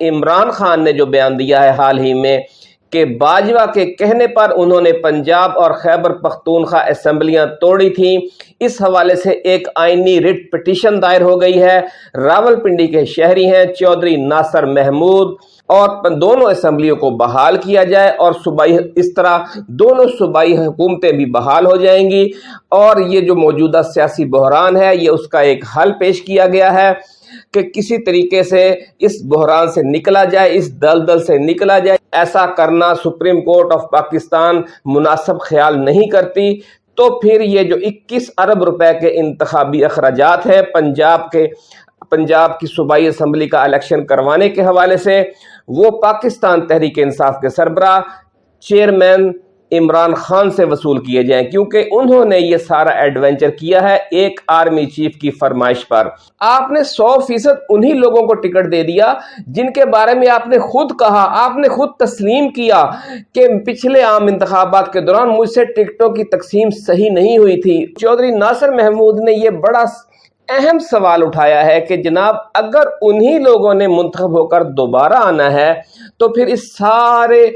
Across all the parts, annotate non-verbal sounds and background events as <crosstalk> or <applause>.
عمران خان نے جو بیان دیا ہے حال ہی میں کہ باجوہ کے کہنے پر انہوں نے پنجاب اور خیبر پختونخوا اسمبلیاں توڑی تھیں۔ اس حوالے سے ایک آئینی ریٹ پٹیشن دائر ہو گئی ہے۔ راول پنڈی کے شہری ہیں چودھری ناصر محمود اور دونوں اسمبلیوں کو بحال کیا جائے اور صوبائی اس طرح دونوں صوبائی حکومتیں بھی بحال ہو جائیں گی۔ اور یہ جو موجودہ سیاسی بحران ہے، یہ اس کا ایک حل پیش کیا گیا ہے۔ کہ کسی طریقے سے اس بحران سے نکلا جائے، اس دل دل سے نکلا جائے۔ ایسا کرنا سپریم کورٹ آف پاکستان مناسب خیال نہیں کرتی۔ تو پھر یہ جو اکیس ارب روپے کے انتخابی اخراجات ہیں، پنجاب کے، پنجاب کی صوبائی اسمبلی کا الیکشن کروانے کے حوالے سے، وہ پاکستان تحریک انصاف کے سربراہ، چیئرمین عمران خان سے وصول کیے جائیں، کیونکہ انہوں نے یہ سارا ایڈونچر کیا ہے ایک آرمی چیف کی فرمائش پر۔ آپ نے سو فیصد انہی لوگوں کو ٹکٹ دے دیا جن کے بارے میں آپ نے خود کہا، آپ نے خود تسلیم کیا کہ پچھلے عام انتخابات کے دوران مجھ سے ٹکٹوں کی تقسیم صحیح نہیں ہوئی تھی۔ چودھری ناصر محمود نے یہ بڑا اہم سوال اٹھایا ہے کہ جناب، اگر انہی لوگوں نے منتخب ہو کر دوبارہ آنا ہے، تو پھر اس سارے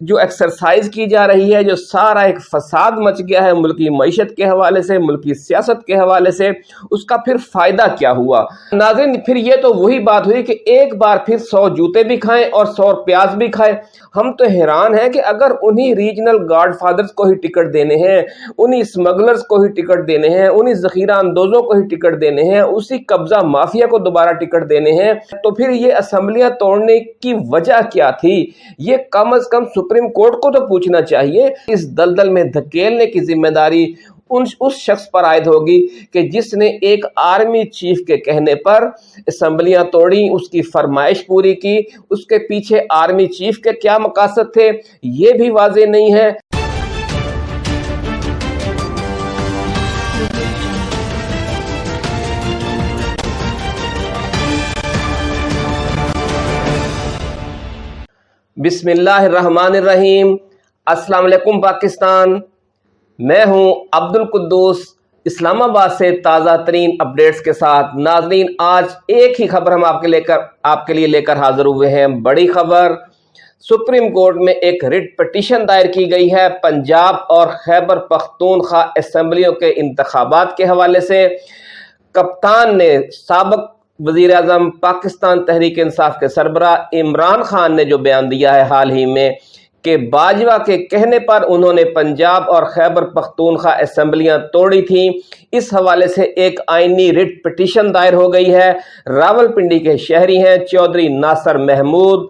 جو ایکسرسائز کی جا رہی ہے، جو سارا ایک فساد مچ گیا ہے ملکی معیشت کے حوالے سے ملکی سیاست کے حوالے سے، اس کا پھر فائدہ کیا ہوا؟ ناظرین، پھر یہ تو وہی بات ہوئی کہ ایک بار پھر سو جوتے بھی کھائیں اور سو پیاز بھی کھائیں۔ ہم تو حیران ہیں کہ اگر انہی ریجنل گارڈ فادرز کو ہی ٹکٹ دینے ہیں، انہی اسمگلرز کو ہی ٹکٹ دینے ہیں، انہی ذخیرہ اندوزوں کو ہی ٹکٹ دینے ہیں، اسی قبضہ مافیا کو دوبارہ ٹکٹ دینے ہیں، تو پھر یہ اسمبلیاں توڑنے کی وجہ کیا تھی؟ یہ کم از کم سپریم کورٹ کو تو پوچھنا چاہیے اس دلدل میں دھکیلنے کی ذمہ داری ان اس شخص پر عائد ہوگی کہ جس نے ایک آرمی چیف کے کہنے پر اسمبلیاں توڑی اس کی فرمائش پوری کی، اس کے پیچھے آرمی چیف کے کیا مقاصد تھے؟ یہ بھی واضح نہیں ہے۔ بسم اللہ الرحمن الرحیم۔ السلام علیکم پاکستان۔ میں ہوں عبد القدوس اسلام آباد سے تازہ ترین اپڈیٹس کے ساتھ۔ ناظرین، آج ایک ہی خبر ہم آپ کے لے کر آپ کے لیے لے کر حاضر ہوئے ہیں۔ بڑی خبر، سپریم کورٹ میں ایک ریٹ پٹیشن دائر کی گئی ہے۔ پنجاب اور خیبر پختونخوا اسمبلیوں کے انتخابات کے حوالے سے۔ کپتان نے سابق وزیر اعظم پاکستان تحریک انصاف کے سربراہ عمران خان نے جو بیان دیا ہے حال ہی میں کہ باجوہ کے کہنے پر انہوں نے پنجاب اور خیبر پختونخوا اسمبلیاں توڑی تھیں۔ اس حوالے سے ایک آئینی ریٹ پٹیشن دائر ہو گئی ہے۔ راول پنڈی کے شہری ہیں چودھری ناصر محمود۔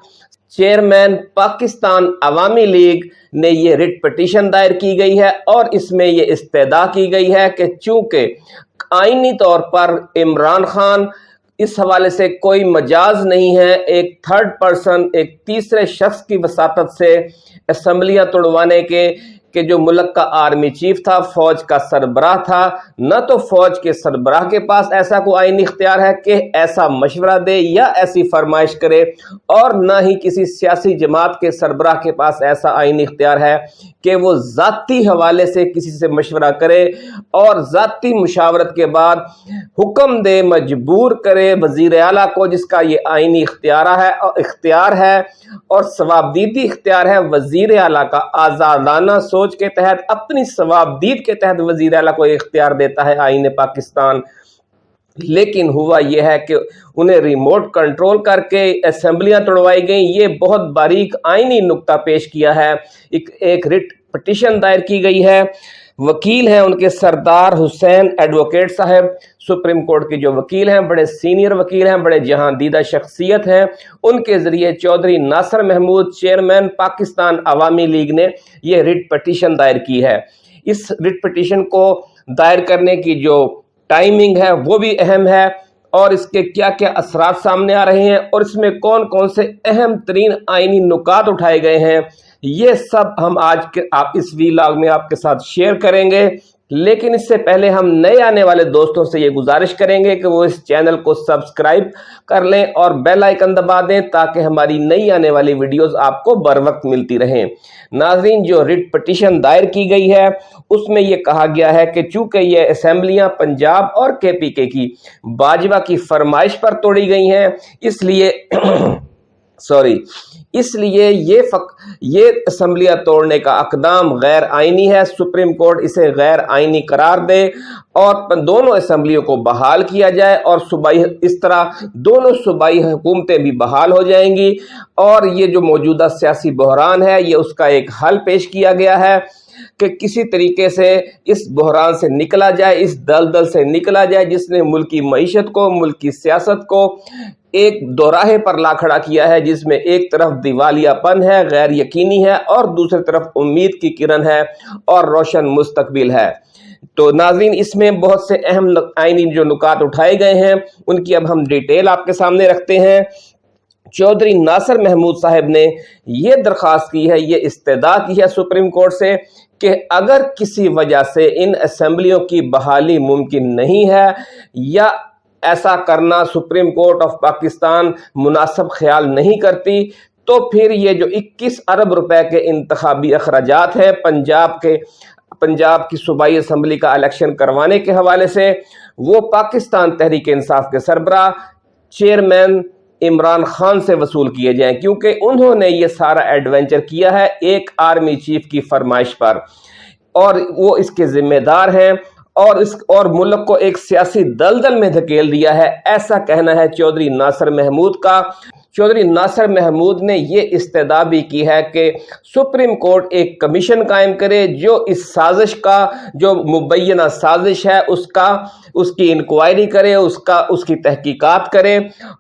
چیئرمین پاکستان عوامی لیگ نے یہ ریٹ پٹیشن دائر کی گئی ہے اور اس میں یہ استدا کی گئی ہے کہ چونکہ آئینی طور پر عمران خان اس حوالے سے کوئی مجاز نہیں ہے۔ ایک تھرڈ پرسن ایک تیسرے شخص کی وساطت سے اسمبلیاں توڑوانے کے کہ جو ملک کا آرمی چیف تھا، فوج کا سربراہ تھا، نہ تو فوج کے سربراہ کے پاس ایسا کوئی آئینی اختیار ہے کہ ایسا مشورہ دے یا ایسی فرمائش کرے، اور نہ ہی کسی سیاسی جماعت کے سربراہ کے پاس ایسا آئینی اختیار ہے کہ وہ ذاتی حوالے سے کسی سے مشورہ کرے اور ذاتی مشاورت کے بعد حکم دے، مجبور کرے وزیر اعلیٰ کو جس کا یہ آئینی اختیارہ ہے، اختیار ہے اور ثوابدیدی اختیار ہے، وزیر اعلیٰ کا آزادانہ سوچ کے تحت، اپنی ثوابدید کے تحت وزیر اعلیٰ کو اختیار دیتا ہے آئین پاکستان۔ لیکن ہوا یہ ہے کہ انہیں ریموٹ کنٹرول کر کے اسمبلیاں توڑوائی گئیں۔ یہ بہت باریک آئینی نکتہ پیش کیا ہے۔ ایک ایک رٹ پٹیشن دائر کی گئی ہے۔ وکیل ہیں ان کے سردار حسین ایڈوکیٹ صاحب۔ سپریم کورٹ کے جو وکیل ہیں، بڑے سینئر وکیل ہیں، بڑے جہاں دیدہ شخصیت ہیں۔ ان کے ذریعے چودھری ناصر محمود، چیئرمین پاکستان عوامی لیگ نے یہ ریٹ پٹیشن دائر کی ہے۔ اس ریٹ پٹیشن کو دائر کرنے کی جو ٹائمنگ ہے، وہ بھی اہم ہے۔ اور اس کے کیا کیا اثرات سامنے آ رہے ہیں اور اس میں کون کون سے اہم ترین آئینی نکات اٹھائے گئے ہیں۔ یہ سب ہم آج کے آپ اس ویلاگ میں آپ کے ساتھ شیئر کریں گے، لیکن اس سے پہلے ہم نئے آنے والے دوستوں سے یہ گزارش کریں گے کہ وہ اس چینل کو سبسکرائب کر لیں اور بیل آئیکن دبا دیں تاکہ ہماری نئی آنے والی ویڈیوز آپ کو بر وقت ملتی رہیں۔ ناظرین، جو ریٹ پٹیشن دائر کی گئی ہے، اس میں یہ کہا گیا ہے کہ چونکہ یہ اسمبلیاں پنجاب اور کے پی کے کی باجوہ کی فرمائش پر توڑی گئی ہیں، اس لیے <clears throat> سوری، اس لیے یہ فق، یہ اسمبلیاں توڑنے کا اقدام غیر آئینی ہے۔ سپریم کورٹ اسے غیر آئینی قرار دے اور دونوں اسمبلیوں کو بحال کیا جائے اور صوبائی، اس طرح دونوں صوبائی حکومتیں بھی بحال ہو جائیں گی۔ اور یہ جو موجودہ سیاسی بحران ہے، یہ اس کا ایک حل پیش کیا گیا ہے کہ کسی طریقے سے اس بحران سے نکلا جائے، اس دل دل سے نکلا جائے، جس نے ملکی معیشت کو، ملکی سیاست کو ایک دوراہے پر لا کھڑا کیا ہے، جس میں ایک طرف دیوالیہ پن ہے، غیر یقینی ہے، اور دوسری طرف امید کی کرن ہے اور روشن مستقبل ہے۔ تو ناظرین، اس میں بہت سے اہم آئینی جو نکات اٹھائے گئے ہیں، ان کی اب ہم ڈیٹیل آپ کے سامنے رکھتے ہیں۔ چودھری ناصر محمود صاحب نے یہ درخواست کی ہے، یہ استدا کی ہے سپریم کورٹ سے کہ اگر کسی وجہ سے ان اسمبلیوں کی بحالی ممکن نہیں ہے یا ایسا کرنا سپریم کورٹ آف پاکستان مناسب خیال نہیں کرتی، تو پھر یہ جو اکیس ارب روپے کے انتخابی اخراجات ہیں پنجاب کے، پنجاب کی صوبائی اسمبلی کا الیکشن کروانے کے حوالے سے، وہ پاکستان تحریک انصاف کے سربراہ چیئرمین عمران خان سے وصول کیے جائیں، کیونکہ انہوں نے یہ سارا ایڈونچر کیا ہے ایک آرمی چیف کی فرمائش پر۔ اور وہ اس کے ذمہ دار ہیں۔ اور اس اور ملک کو ایک سیاسی دلدل میں دھکیل دیا ہے۔ ایسا کہنا ہے چودھری ناصر محمود کا۔ چودھری ناصر محمود نے یہ استدا بھی کی ہے کہ سپریم کورٹ ایک کمیشن قائم کرے جو اس سازش کا، جو مبینہ سازش ہے، اس کا، اس کی انکوائری کرے، اس کا، اس کی تحقیقات کرے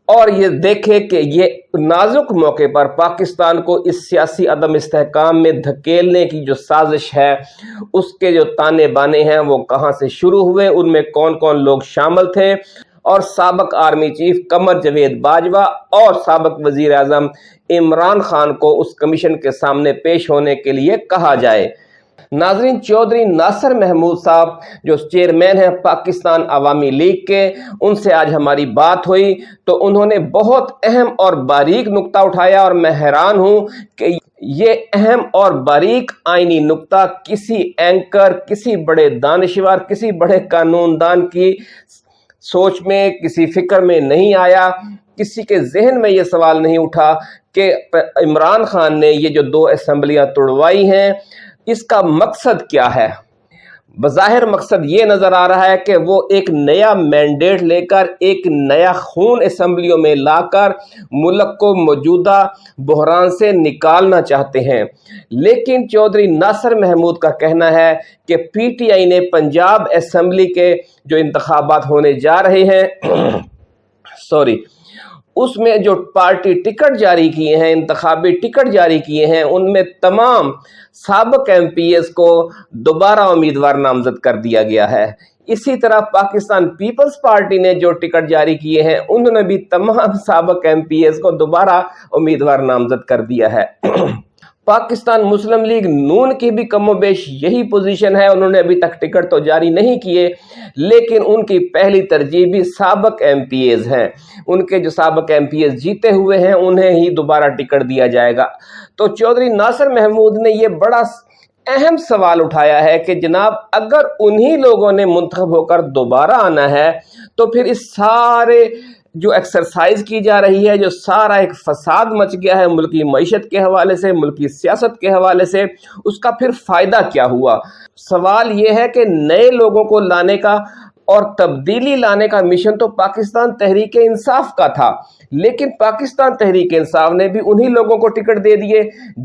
اور یہ دیکھے کہ یہ نازک موقع پر پاکستان کو اس سیاسی عدم استحکام میں دھکیلنے کی جو سازش ہے، اس کے جو تانے بانے ہیں وہ کہاں سے شروع ہوئے، ان میں کون کون لوگ شامل تھے؟ اور سابق آرمی چیف قمر جوید باجوہ اور سابق وزیر اعظم عمران خان کو اس کمیشن کے سامنے پیش ہونے کے لیے کہا جائے۔ ناظرین چودھری ناصر محمود صاحب، جو چیئرمین ہیں پاکستان عوامی لیگ کے، ان سے آج ہماری بات ہوئی۔ تو انہوں نے بہت اہم اور باریک نکتہ اٹھایا اور میں حیران ہوں کہ یہ اہم اور باریک آئینی نقطہ کسی اینکر، کسی بڑے دانشور، کسی بڑے قانون دان کی سوچ میں، کسی فکر میں نہیں آیا۔ کسی کے ذہن میں یہ سوال نہیں اٹھا کہ عمران خان نے یہ جو دو اسمبلیاں توڑوائی ہیں، اس کا مقصد کیا ہے؟ بظاہر مقصد یہ نظر آ رہا ہے کہ وہ ایک نیا مینڈیٹ لے کر ایک نیا خون اسمبلیوں میں لا کر ملک کو موجودہ بحران سے نکالنا چاہتے ہیں۔ لیکن چودھری ناصر محمود کا کہنا ہے کہ پی ٹی آئی نے پنجاب اسمبلی کے جو انتخابات ہونے جا رہے ہیں، <coughs> سوری اس میں جو پارٹی ٹکٹ جاری کیے ہیں، انتخابی ٹکٹ جاری کیے ہیں، ان میں تمام سابق ایم پی ایس کو دوبارہ امیدوار نامزد کر دیا گیا ہے۔ اسی طرح پاکستان پیپلز پارٹی نے جو ٹکٹ جاری کیے ہیں انہوں نے بھی تمام سابق ایم پی ایس کو دوبارہ امیدوار نامزد کر دیا ہے۔ پاکستان مسلم لیگ نون کی بھی کم و بیش یہی پوزیشن ہے، انہوں نے ابھی تک ٹکٹ تو جاری نہیں کیے، لیکن ان کی پہلی ترجیح بھی سابق ایم پی ایز ہیں۔ ان کے جو سابق ایم پی ایز جیتے ہوئے ہیں، انہیں ہی دوبارہ ٹکٹ دیا جائے گا۔ تو چودھری ناصر محمود نے یہ بڑا اہم سوال اٹھایا ہے کہ جناب، اگر انہی لوگوں نے منتخب ہو کر دوبارہ آنا ہے، تو پھر اس سارے جو ایکسرسائز کی جا رہی ہے، جو سارا ایک فساد مچ گیا ہے ملکی معیشت کے حوالے سے ملکی سیاست کے حوالے سے، اس کا پھر فائدہ کیا ہوا؟ سوال یہ ہے کہ نئے لوگوں کو لانے کا اور تبدیلی لانے کا مشن تو پاکستان تحریک انصاف کا تھا، لیکن پاکستان تحریک انصاف نے بھی انہی لوگوں کو ٹکٹ دے دیے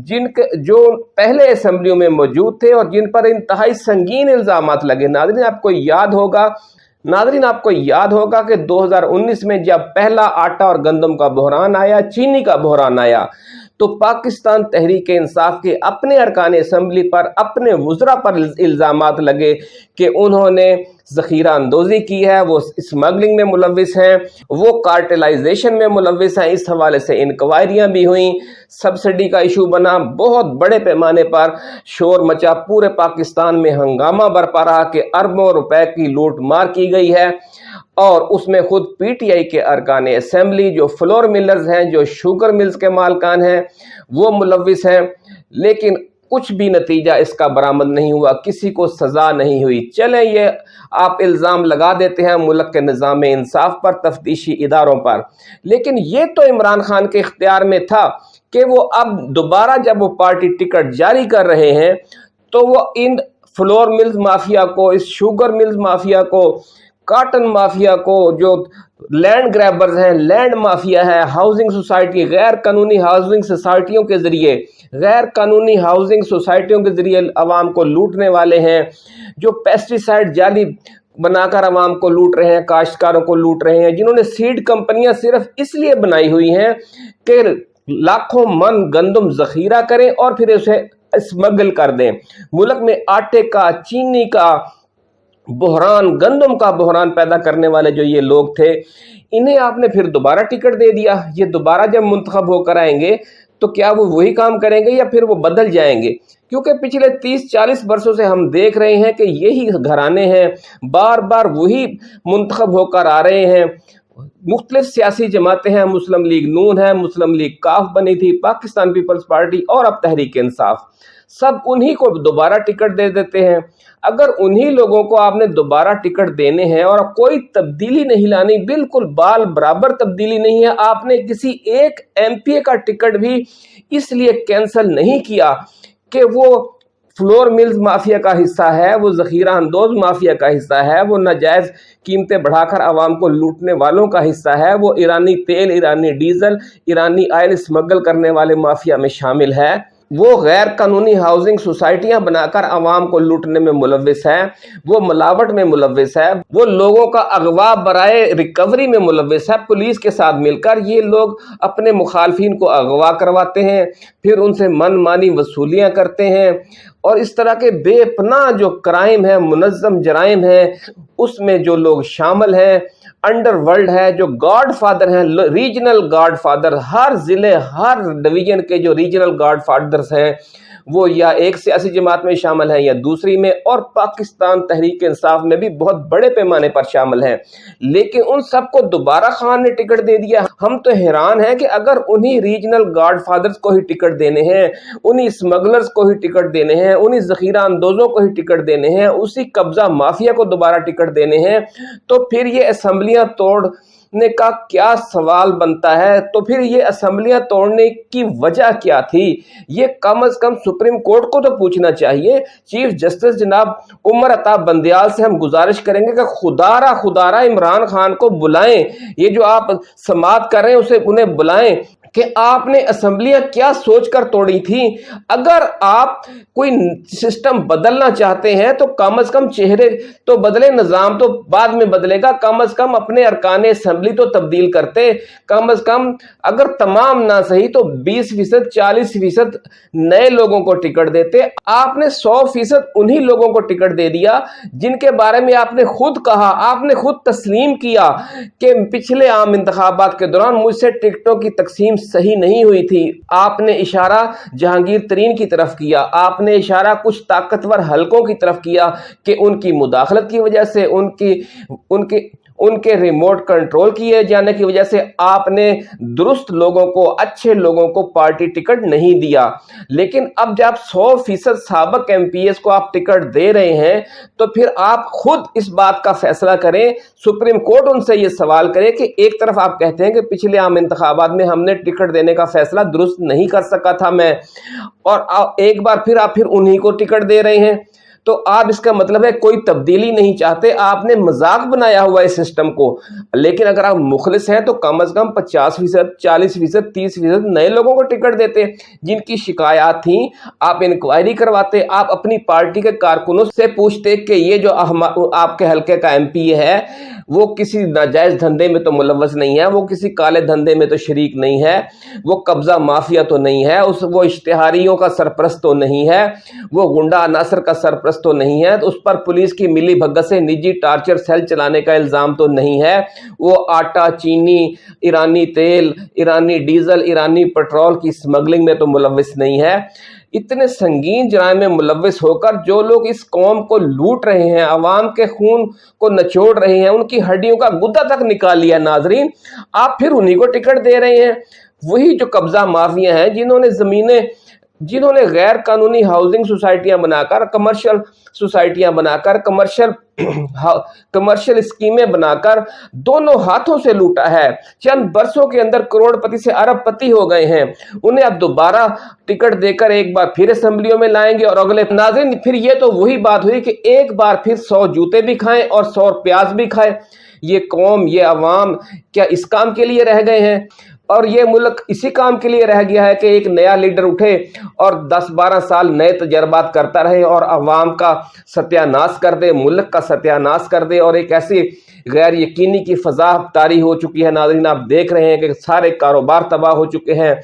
جن کے، جو پہلے اسمبلیوں میں موجود تھے اور جن پر انتہائی سنگین الزامات لگے۔ ناظرین، آپ کو یاد ہوگا ناظرین، آپ کو یاد ہوگا کہ دو ہزار انیس میں جب پہلا آٹا اور گندم کا بحران آیا، چینی کا بحران آیا۔ تو پاکستان تحریک انصاف کے اپنے ارکان اسمبلی پر اپنے وزراء پر الزامات لگے کہ انہوں نے ذخیرہ اندوزی کی ہے، وہ اسمگلنگ میں ملوث ہیں، وہ کارٹلائزیشن میں ملوث ہیں۔ اس حوالے سے انکوائریاں بھی ہوئیں۔ سبسڈی کا ایشو بنا بہت بڑے پیمانے پر شور مچا۔ پورے پاکستان میں ہنگامہ برپا رہا کہ اربوں روپے کی لوٹ مار کی گئی ہے۔ اور اس میں خود پی ٹی آئی کے ارکان اسمبلی جو فلور ملرز ہیں، جو شوگر ملز کے مالکان ہیں، وہ ملوث ہیں۔ لیکن کچھ بھی نتیجہ اس کا برآمد نہیں ہوا، کسی کو سزا نہیں ہوئی۔ چلیں یہ آپ الزام لگا دیتے ہیں ملک کے نظام انصاف پر، تفتیشی اداروں پر۔ لیکن یہ تو عمران خان کے اختیار میں تھا کہ وہ اب دوبارہ جب وہ پارٹی ٹکٹ جاری کر رہے ہیں تو وہ ان فلور ملز مافیا کو، اس شوگر ملز مافیا کو کاٹن مافیا کو جو لینڈ گریبرز ہیں لینڈ مافیا ہے ہاؤسنگ سوسائٹی غیر قانونی ہاؤسنگ سوسائٹیوں کے ذریعے، غیر قانونی ہاؤسنگ سوسائٹیوں کے ذریعے عوام کو لوٹنے والے ہیں، جو پیسٹیسائڈ جالی بنا کر عوام کو لوٹ رہے ہیں، کاشتکاروں کو لوٹ رہے ہیں، جنہوں نے سیڈ کمپنیاں صرف اس لیے بنائی ہوئی ہیں کہ لاکھوں من گندم ذخیرہ کریں اور پھر اسے اسمگل کر دیں۔ ملک میں آٹے کا، چینی کا بحران، گندم کا بحران پیدا کرنے والے جو یہ لوگ تھے، انہیں آپ نے پھر دوبارہ ٹکٹ دے دیا۔ یہ دوبارہ جب منتخب ہو کر آئیں گے، تو کیا وہ وہی کام کریں گے یا پھر وہ بدل جائیں گے؟ کیونکہ پچھلے تیس، چالیس برسوں سے ہم دیکھ رہے ہیں کہ یہی گھرانے ہیں، بار بار وہی منتخب ہو کر آ رہے ہیں۔ مختلف سیاسی جماعتیں ہیں، مسلم لیگ نون ہے، مسلم لیگ کاف بنی تھی، پاکستان پیپلز پارٹی اور اب تحریک انصاف۔ سب انہی کو دوبارہ ٹکٹ دے دیتے ہیں۔ اگر انہی لوگوں کو آپ نے دوبارہ ٹکٹ دینے ہیں اور کوئی تبدیلی نہیں لانی، بالکل بال برابر تبدیلی نہیں ہے، آپ نے کسی ایک ایم پی اے کا ٹکٹ بھی اس لیے کینسل نہیں کیا کہ وہ فلور ملز مافیا کا حصہ ہے، وہ ذخیرہ اندوز مافیا کا حصہ ہے، وہ ناجائز قیمتیں بڑھا کر عوام کو لوٹنے والوں کا حصہ ہے، وہ ایرانی تیل، ایرانی ڈیزل، ایرانی آئل اسمگل کرنے والے مافیا میں شامل ہے۔ وہ غیر قانونی ہاؤسنگ سوسائٹیاں بنا کر عوام کو لوٹنے میں ملوث ہے وہ ملاوٹ میں ملوث ہے وہ لوگوں کا اغوا برائے ریکوری میں ملوث ہے پولیس کے ساتھ مل کر یہ لوگ اپنے مخالفین کو اغوا کرواتے ہیں، پھر ان سے من مانی وصولیاں کرتے ہیں۔ اور اس طرح کے بے پناہ جو کرائم ہیں، منظم جرائم ہیں، اس میں جو لوگ شامل ہیں انڈر ورلڈ ہے، جو گاڈ فادر ہیں، ریجنل گاڈ فادر، ہر ضلع، ہر ڈویژن کے جو ریجنل گاڈ فادرز ہیں وہ یا ایک سیاسی جماعت میں شامل ہیں یا دوسری میں، اور پاکستان تحریک انصاف میں بھی بہت بڑے پیمانے پر شامل ہیں۔ لیکن ان سب کو دوبارہ خان نے ٹکٹ دے دیا۔ ہم تو حیران ہیں کہ اگر انہی ریجنل گارڈ فادرز کو ہی ٹکٹ دینے ہیں، انہی اسمگلرز کو ہی ٹکٹ دینے ہیں، انہی ذخیرہ اندوزوں کو ہی ٹکٹ دینے ہیں، اسی قبضہ مافیا کو دوبارہ ٹکٹ دینے ہیں، تو پھر یہ اسمبلیاں توڑ نے کا کیا سوال بنتا ہے؟ تو پھر یہ اسمبلیاں توڑنے کی وجہ کیا تھی؟ یہ کم از کم سپریم کورٹ کو تو پوچھنا چاہیے۔ چیف جسٹس جناب عمر عطاب بندیال سے ہم گزارش کریں گے کہ خدارہ خدارہ عمران خان کو بلائیں۔ یہ جو آپ سماعت کر رہے ہیں، اسے انہیں بلائیں۔ کہ آپ نے اسمبلیاں کیا سوچ کر توڑی تھی اگر آپ کوئی سسٹم بدلنا چاہتے ہیں تو کم از کم چہرے تو بدلے، نظام تو بعد میں بدلے گا۔ کم از کم اپنے ارکان اسمبلی تو تبدیل کرتے۔ کم از کم اگر تمام نہ صحیح تو بیس فیصد، چالیس فیصد نئے لوگوں کو ٹکٹ دیتے۔ آپ نے سو فیصد انہی لوگوں کو ٹکٹ دے دیا جن کے بارے میں آپ نے خود کہا، آپ نے خود تسلیم کیا کہ پچھلے عام انتخابات کے دوران مجھ سے ٹکٹوں کی تقسیم صحیح نہیں ہوئی تھی۔ آپ نے اشارہ جہانگیر ترین کی طرف کیا۔ آپ نے اشارہ کچھ طاقتور حلقوں کی طرف کیا کہ ان کی مداخلت کی وجہ سے، ان کی، ان کے ان کے ریموٹ کنٹرول کیے جانے کی وجہ سے آپ نے درست لوگوں کو، اچھے لوگوں کو پارٹی ٹکٹ نہیں دیا۔ لیکن اب جب سو فیصد سابق ایم پی ایس کو آپ ٹکٹ دے رہے ہیں، تو پھر آپ خود اس بات کا فیصلہ کریں۔ سپریم کورٹ ان سے یہ سوال کرے کہ ایک طرف آپ کہتے ہیں کہ پچھلے عام انتخابات میں ہم نے ٹکٹ دینے کا فیصلہ درست نہیں کر سکا تھا میں، اور ایک بار پھر آپ پھر انہی کو ٹکٹ دے رہے ہیں۔ تو آپ اس کا مطلب ہے کوئی تبدیلی نہیں چاہتے، آپ نے مذاق بنایا ہوا ہے سسٹم کو۔ لیکن اگر آپ مخلص ہیں تو کم از کم پچاس فیصد، چالیس فیصد، تیس فیصد نئے لوگوں کو ٹکٹ دیتے، جن کی شکایات تھیں، آپ انکوائری کرواتے، آپ اپنی پارٹی کے کارکنوں سے پوچھتے کہ یہ جو آپ کے حلقے کا ایم پی ہے وہ کسی ناجائز دھندے میں تو ملوث نہیں ہے، وہ کسی کالے دھندے میں تو شریک نہیں ہے، وہ قبضہ مافیا تو نہیں ہے، اس وہ اشتہاریوں کا سرپرست تو نہیں ہے، وہ گنڈا عناصر کا سرپرست تو نہیں ہے، تو اس پر پولیس کی ملی بھگت سے نجی ٹارچر سیل چلانے کا الزام تو نہیں ہے۔ وہ آٹا، چینی، ایرانی تیل، ایرانی ڈیزل، ایرانی پٹرول کی سمگلنگ میں تو ملوث نہیں ہے۔ اتنے سنگین جرائم میں ملوث ہو کر جو لوگ اس قوم کو لوٹ رہے ہیں، عوام کے خون کو نچوڑ رہے ہیں، ان کی ہڈیوں کا گدہ تک نکال لیا ناظرین، آپ پھر انہی کو ٹکٹ دے رہے ہیں۔ وہی جو قبضہ مافیا ہیں جنہوں نے زمینیں جنہوں نے غیر قانونی ہاؤسنگ سوسائٹیاں بنا کر کمرشل سوسائٹیاں بنا کر کمرشل کمرشل اسکیمیں بنا کر دونوں ہاتھوں سے لوٹا ہے۔ چند برسوں کے اندر کروڑ پتی سے ارب پتی ہو گئے ہیں۔ انہیں اب دوبارہ ٹکٹ دے کر ایک بار پھر اسمبلیوں میں لائیں گے اور اگلے ناظرین، پھر یہ تو وہی بات ہوئی کہ ایک بار پھر سو جوتے بھی کھائیں اور سو پیاز بھی کھائیں۔ یہ قوم، یہ عوام کیا اس کام کے لیے رہ گئے ہیں؟ اور یہ ملک اسی کام کے لیے رہ گیا ہے کہ ایک نیا لیڈر اٹھے اور دس بارہ سال نئے تجربات کرتا رہے اور عوام کا ستیاناس کر دے، ملک کا ستیاناس کر دے اور ایک ایسی غیر یقینی کی فضا تاری ہو چکی ہے۔ ناظرین، آپ دیکھ رہے ہیں کہ سارے کاروبار تباہ ہو چکے ہیں۔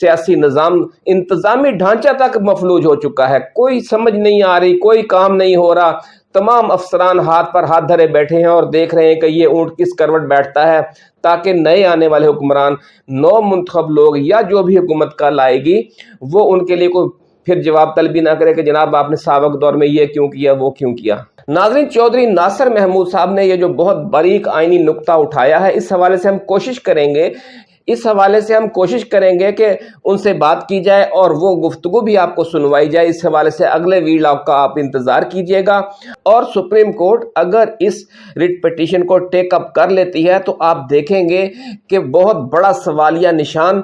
سیاسی نظام انتظامی ڈھانچہ تک مفلوج ہو چکا ہے۔ کوئی سمجھ نہیں آ رہی، کوئی کام نہیں ہو رہا۔ تمام افسران ہاتھ پر ہاتھ دھرے بیٹھے ہیں اور دیکھ رہے ہیں کہ یہ اونٹ کس کروٹ بیٹھتا ہے تاکہ نئے آنے والے حکمران، نو منتخب لوگ یا جو بھی حکومت کا لائے گی، وہ ان کے لیے کوئی پھر جواب طلبی نہ کرے کہ جناب آپ نے سابق دور میں یہ کیوں کیا، وہ کیوں کیا۔ ناظرین، چودھری ناصر محمود صاحب نے یہ جو بہت باریک آئینی نقطہ اٹھایا ہے، اس حوالے سے ہم کوشش کریں گے اس حوالے سے ہم کوشش کریں گے کہ ان سے بات کی جائے اور وہ گفتگو بھی آپ کو سنوائی جائے۔ اس حوالے سے اگلے ویڈ کا آپ انتظار کیجیے گا۔ اور سپریم کورٹ اگر اس ریٹ پٹیشن کو ٹیک اپ کر لیتی ہے تو آپ دیکھیں گے کہ بہت بڑا سوالیہ نشان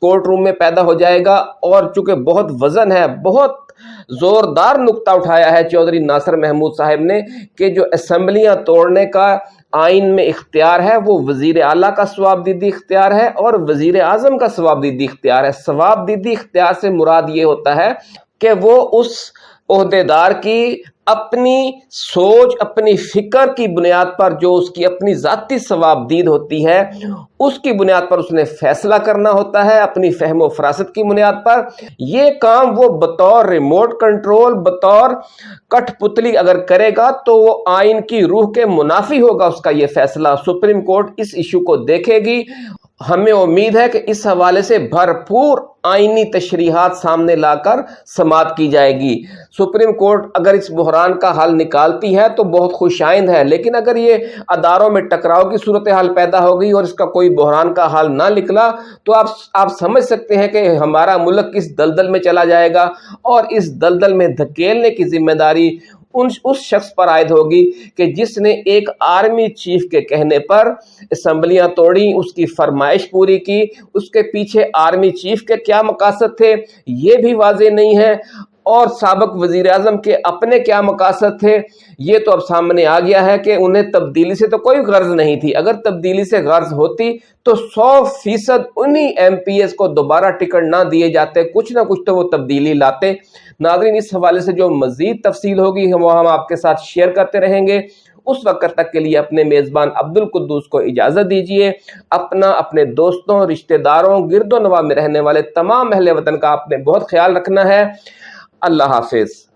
کورٹ روم میں پیدا ہو جائے گا اور چونکہ بہت وزن ہے، بہت زوردار نقطہ اٹھایا ہے چودھری ناصر محمود صاحب نے کہ جو اسمبلیاں توڑنے کا آئین میں اختیار ہے، وہ وزیر اعلیٰ کا ثواب دیدی اختیار ہے اور وزیر اعظم کا ثواب دیدی اختیار ہے۔ ثواب دیدی اختیار سے مراد یہ ہوتا ہے کہ وہ اس عہدے دار کی اپنی سوچ، اپنی فکر کی بنیاد پر جو اس کی اپنی ذاتی ثواب دید ہوتی ہے، اس کی بنیاد پر اس نے فیصلہ کرنا ہوتا ہے اپنی فہم و فراست کی بنیاد پر۔ یہ کام وہ بطور ریموٹ کنٹرول، بطور کٹ پتلی اگر کرے گا تو وہ آئین کی روح کے منافی ہوگا، اس کا یہ فیصلہ سپریم کورٹ اس ایشو کو دیکھے گی۔ ہمیں امید ہے کہ اس حوالے سے بھرپور آئینی تشریحات سامنے لا کر سماعت کی جائے گی۔ سپریم کورٹ اگر اس بحران کا حل نکالتی ہے تو بہت خوش آئند ہے لیکن اگر یہ اداروں میں ٹکراؤ کی صورتحال پیدا ہو گئی اور اس کا کوئی بحران کا حل نہ نکلا، تو آپ آپ سمجھ سکتے ہیں کہ ہمارا ملک کس دلدل میں چلا جائے گا اور اس دلدل میں دھکیلنے کی ذمہ داری ان اس شخص پر عائد ہوگی کہ جس نے ایک آرمی چیف کے کہنے پر اسمبلیاں توڑی اس کی فرمائش پوری کی، اس کے پیچھے آرمی چیف کے کیا مقاصد تھے، یہ بھی واضح نہیں ہے۔ اور سابق وزیر اعظم کے اپنے کیا مقاصد تھے؟ یہ تو اب سامنے آ گیا ہے کہ انہیں تبدیلی سے تو کوئی غرض نہیں تھی۔ اگر تبدیلی سے غرض ہوتی تو سو فیصد انہی ایم پی ایس کو دوبارہ ٹکٹ نہ دیے جاتے، کچھ نہ کچھ تو وہ تبدیلی لاتے۔ ناظرین، اس حوالے سے جو مزید تفصیل ہوگی وہ ہم آپ کے ساتھ شیئر کرتے رہیں گے۔ اس وقت تک کے لیے اپنے میزبان عبد القدوس کو اجازت دیجیے اپنا، اپنے دوستوں، رشتہ داروں، گرد و نواح میں رہنے والے تمام اہل وطن کا آپ نے بہت خیال رکھنا ہے۔ اللہ حافظ۔